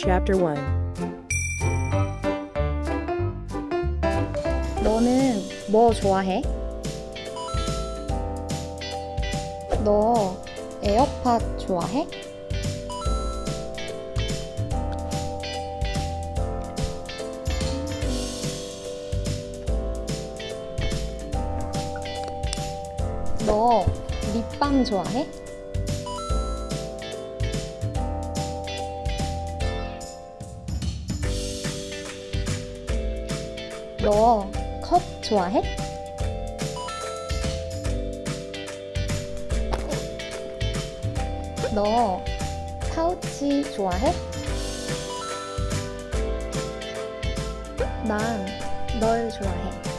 Chapter 1 너는 뭐 좋아해? 너 에어팟 좋아해? 너 립밤 좋아해? 너 컵 좋아해? 너 파우치 좋아해? 난 널 좋아해.